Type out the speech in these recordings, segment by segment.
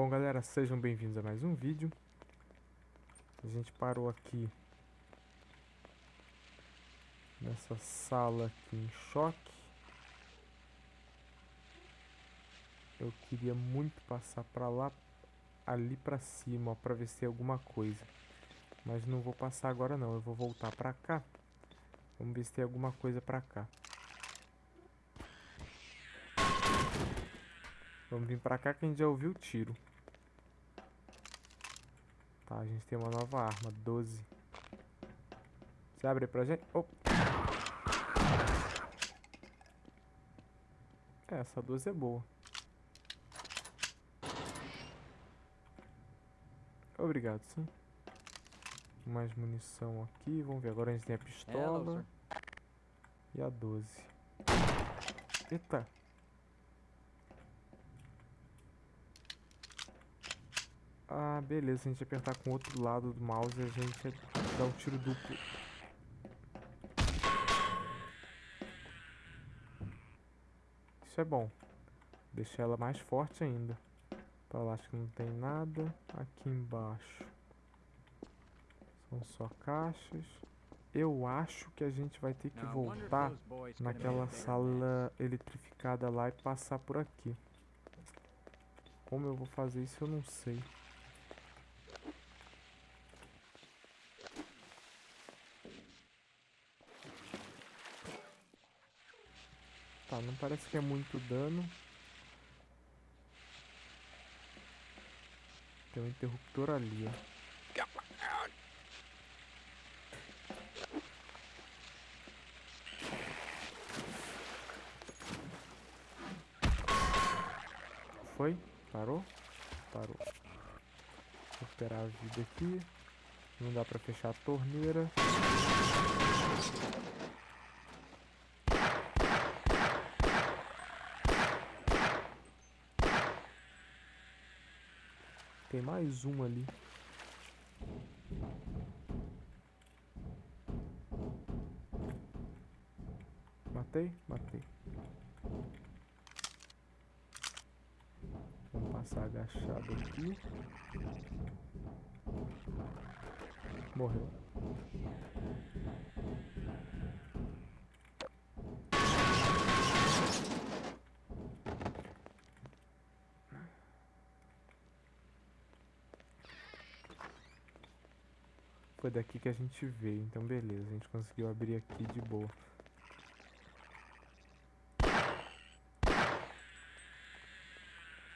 Bom galera, sejam bem-vindos a mais um vídeo. A gente parou aqui Nessa sala aqui em choque. Eu queria muito passar pra lá Ali pra cima, ó, pra ver se tem alguma coisa. Mas não vou passar agora não, eu vou voltar pra cá. Vamos ver se tem alguma coisa pra cá. Vamos vir pra cá que a gente já ouviu o tiro. Tá, a gente tem uma nova arma, 12. Você abre pra gente? Oh. É, essa 12 é boa. Obrigado, sim. Mais munição aqui. Vamos ver, agora a gente tem a pistola. e a 12. Eita. Ah, beleza. Se a gente apertar com o outro lado do mouse, a gente dá um tiro duplo. Isso é bom. Deixa ela mais forte ainda. Pra lá acho que não tem nada. Aqui embaixo. São só caixas. Eu acho que a gente vai ter que voltar naquela sala eletrificada lá e passar por aqui. Como eu vou fazer isso eu não sei. Não parece que é muito dano. Tem um interruptor ali, ó. Foi? Parou? Parou. Recuperar a vida aqui. Não dá pra fechar a torneira. Mais um ali. Matei? Matei. Vamos passar agachado aqui. Morreu. Foi daqui que a gente veio, então beleza, a gente conseguiu abrir aqui de boa.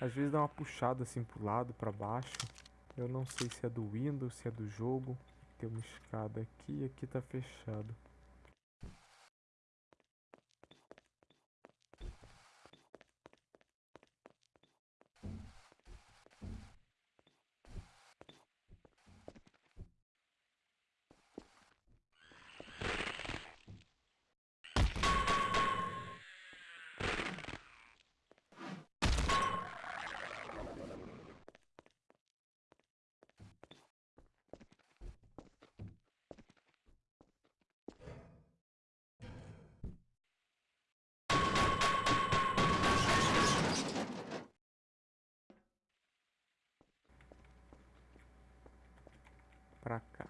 Às vezes dá uma puxada assim pro lado, pra baixo. Eu não sei se é do Windows, se é do jogo. Tem uma escada aqui e aqui tá fechado. Pra cá.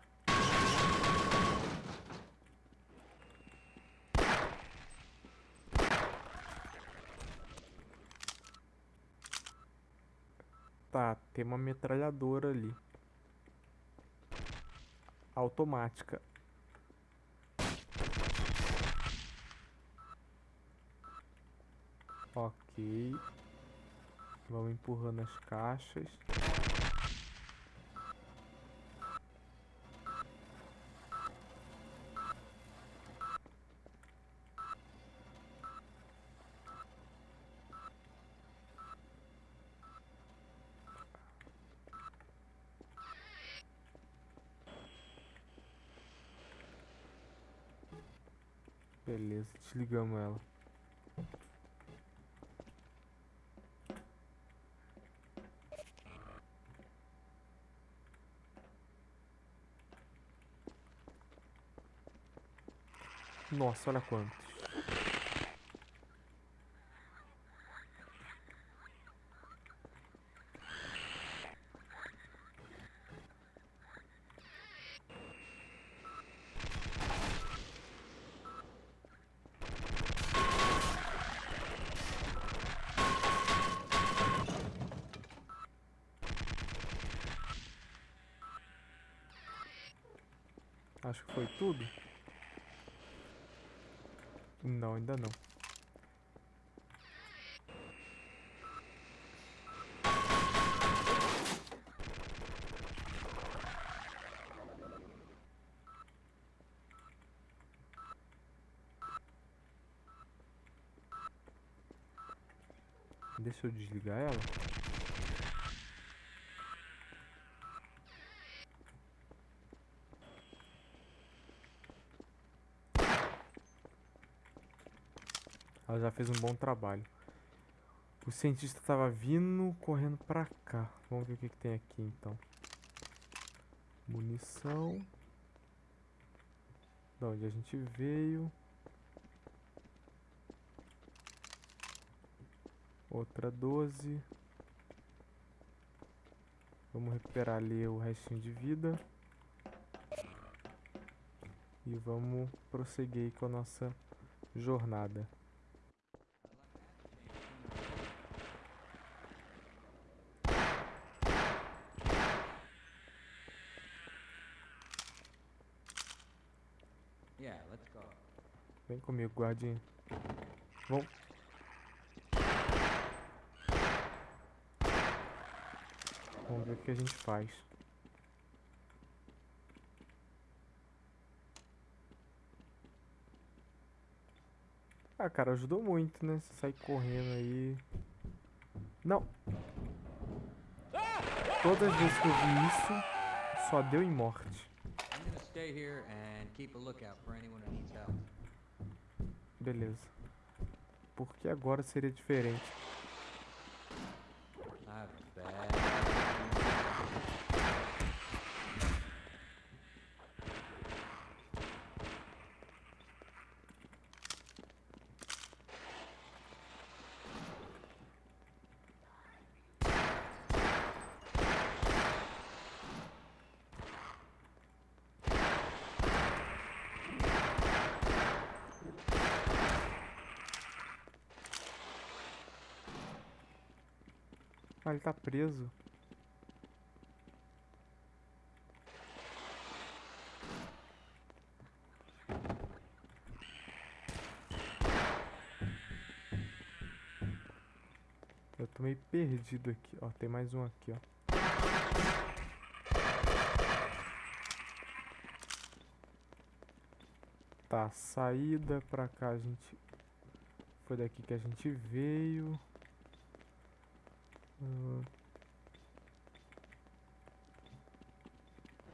Tá, tem uma metralhadora ali. Automática. Ok. Vamos empurrando as caixas. Beleza, desligamos ela. Nossa, olha quantos. Acho que foi tudo. Não, ainda não. Deixa eu desligar ela. Fez um bom trabalho. O cientista estava vindo, correndo pra cá. Vamos ver o que, que tem aqui, então. Munição. De onde a gente veio. Outra 12. Vamos recuperar ali o restinho de vida. E vamos prosseguir com a nossa jornada. Comigo, guardinha. Vamos. Vamos ver o que a gente faz. Ah, cara, ajudou muito, né? Você sair correndo aí. Não. Todas as vezes que eu vi isso, só deu em morte. Beleza. Porque agora seria diferente. Ah, ele tá preso. Eu tô meio perdido aqui. Ó, tem mais um aqui, ó. Tá, saída pra cá a gente... Foi daqui que a gente veio.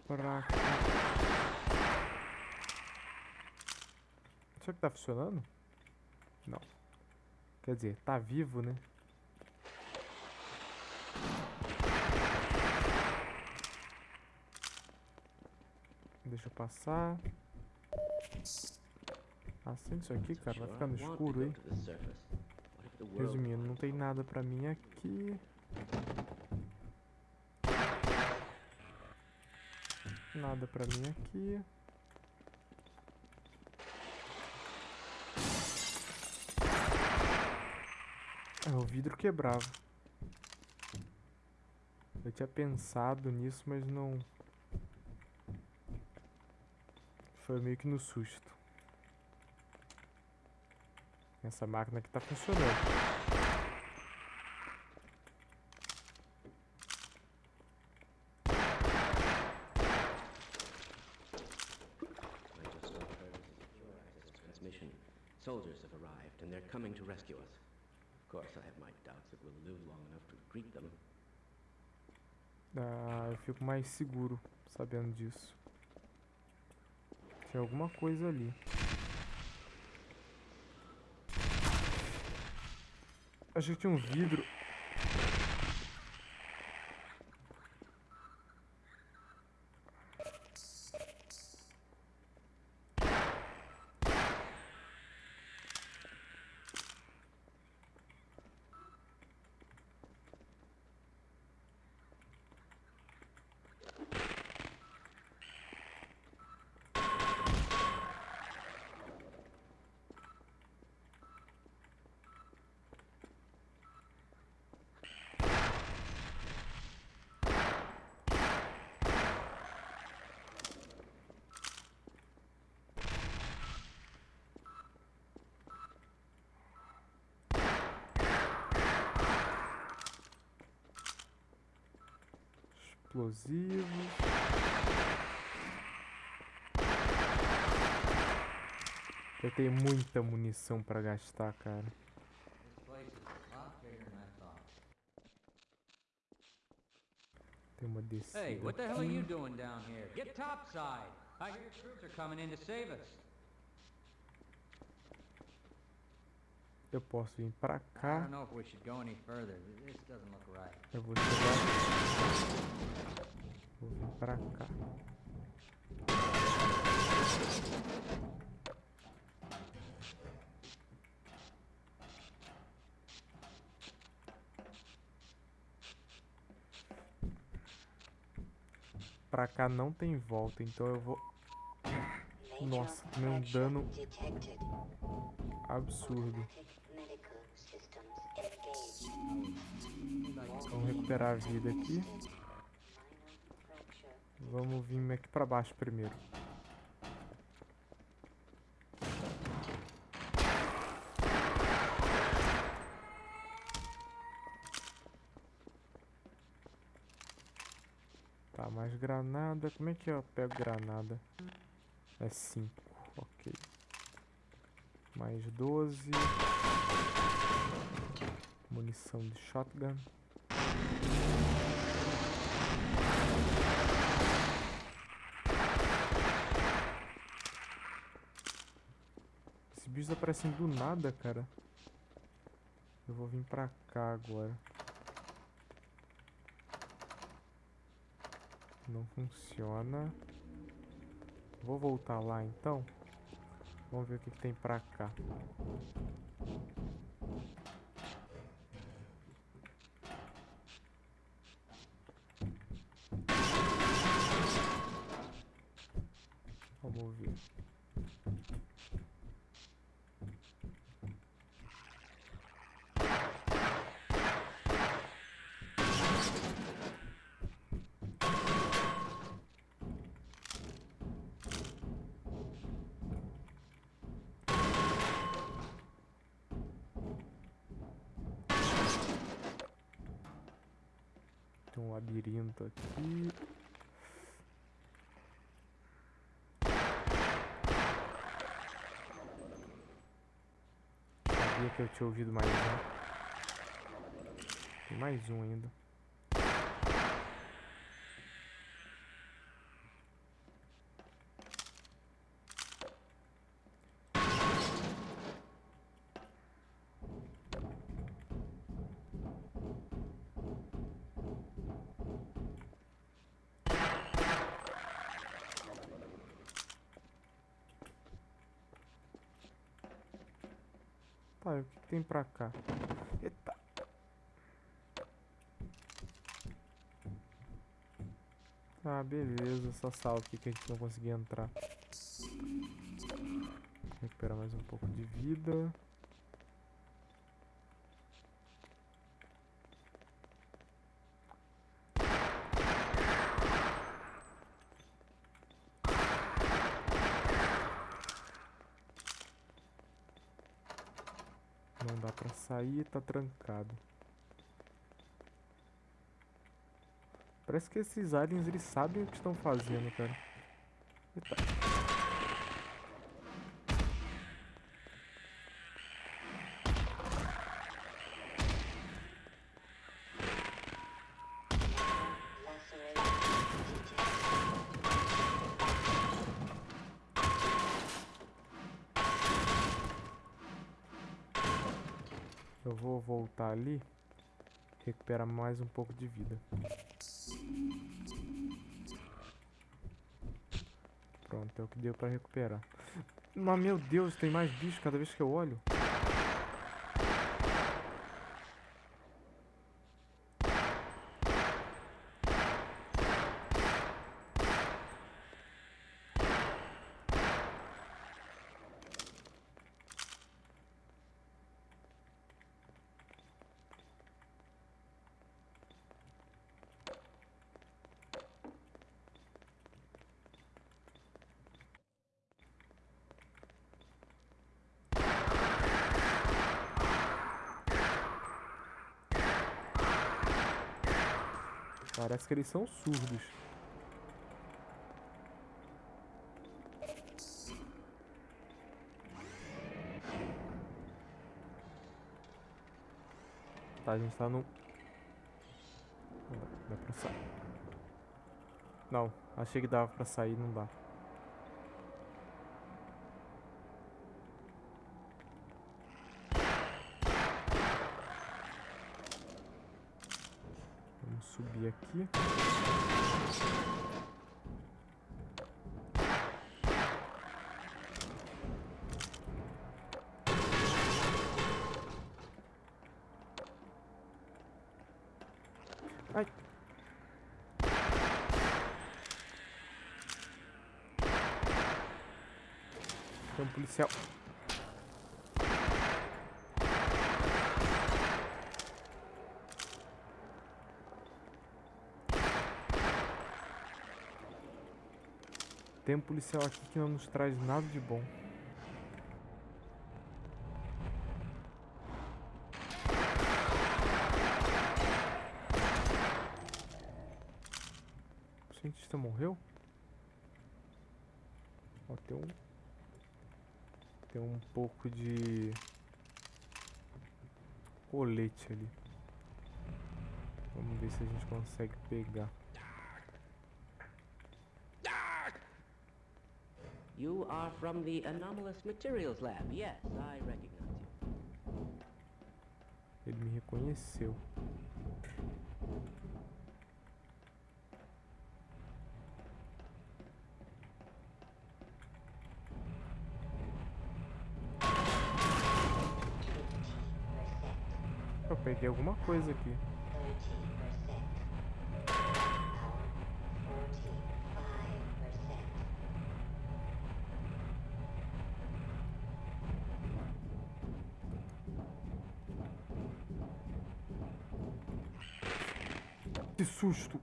Pra. Será que tá funcionando? Não. Quer dizer, tá vivo, né? Deixa eu passar. Acende isso aqui, cara. Vai ficar no escuro aí. Resumindo, não tem nada pra mim aqui. Nada pra mim aqui. Ah, o vidro quebrava. Eu tinha pensado nisso, mas não... Foi meio que no susto. Essa máquina aqui tá funcionando. Soldiers have arrived, and they're coming to rescue us. Of course, I have my doubts that we'll live long enough to greet them. Ah, eu fico mais seguro sabendo disso. Tem alguma coisa ali. Achei que tinha um vidro. Explosivos. Eu tenho muita munição pra gastar, cara. Tem uma descida. Hey, what the hell are you doing down here? Get topside. I hear troops are coming in to save us. Eu posso vir pra I cá. don't know if we should go any further. This doesn't look right. Eu vou chegar. Vou vir pra cá. Pra cá não tem volta, então eu vou. Nossa, um dano absurdo. Recuperar a vida aqui. Vamos vir aqui pra baixo primeiro. Tá, mais granada. Como é que eu pego granada? É 5, ok. Mais 12. Munição de shotgun. Esses bichos aparecem do nada, cara. Eu vou vir pra cá agora. Não funciona. Vou voltar lá então. Vamos ver o que, que tem pra cá. Vamos ver. Tem um labirinto aqui. Sabia que eu tinha ouvido mais um. Tem mais um ainda. Tem pra cá? Eita! Ah, beleza, só salvo aqui que a gente não conseguia entrar. Recuperar mais um pouco de vida. Não dá pra sair, tá trancado. Parece que esses aliens eles sabem o que estão fazendo, cara. Eita. Eu vou voltar ali. Recuperar mais um pouco de vida. Pronto, é o que deu pra recuperar. Mas meu Deus, tem mais bicho cada vez que eu olho. Parece que eles são surdos. Tá, a gente tá no... Dá pra sair. Não, achei que dava pra sair, não dá. Vamos subir aqui. Ai. Tem um policial. Tem um policial aqui que não nos traz nada de bom. O cientista morreu? Ó, tem um. Tem um pouco de. Colete ali. Vamos ver se a gente consegue pegar. You are from the Anomalous Materials Lab. Yes, I recognize you. Ele me reconheceu. Eu peguei alguma coisa aqui. Que susto!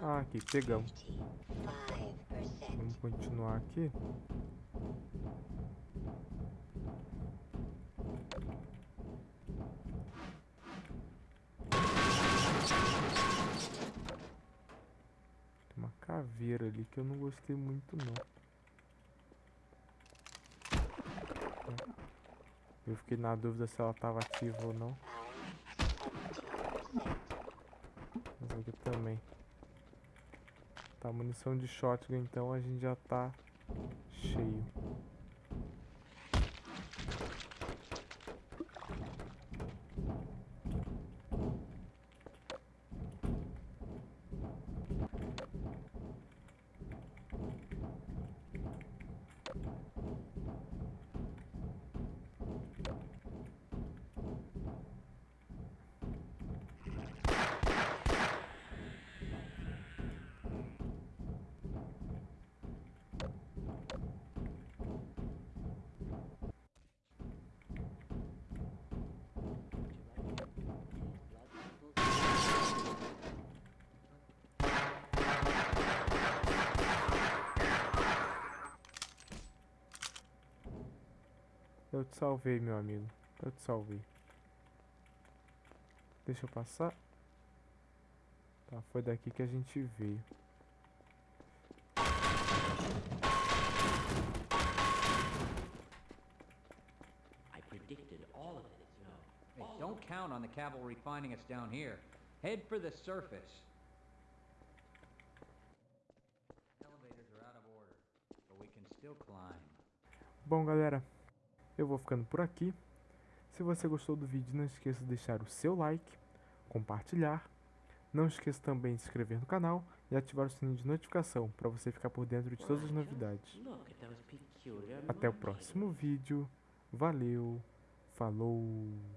Ah, aqui, pegamos. Vamos continuar aqui. Tem uma caveira ali que eu não gostei muito não. Eu fiquei na dúvida se ela estava ativa ou não. Mas aqui também. Tá, munição de shotgun então a gente já tá cheio. Eu te salvei, meu amigo. Eu te salvei. Deixa eu passar. Tá, foi daqui que a gente veio. I predicted all of it, you know. Hey, don't count on the cavalry finding us down here. Head for the surface. Elevators are out of order, but we can still climb. Bom, galera, eu vou ficando por aqui. Se você gostou do vídeo, não esqueça de deixar o seu like, compartilhar. Não esqueça também de se inscrever no canal e ativar o sininho de notificação para você ficar por dentro de todas as novidades. Até o próximo vídeo. Valeu, falou!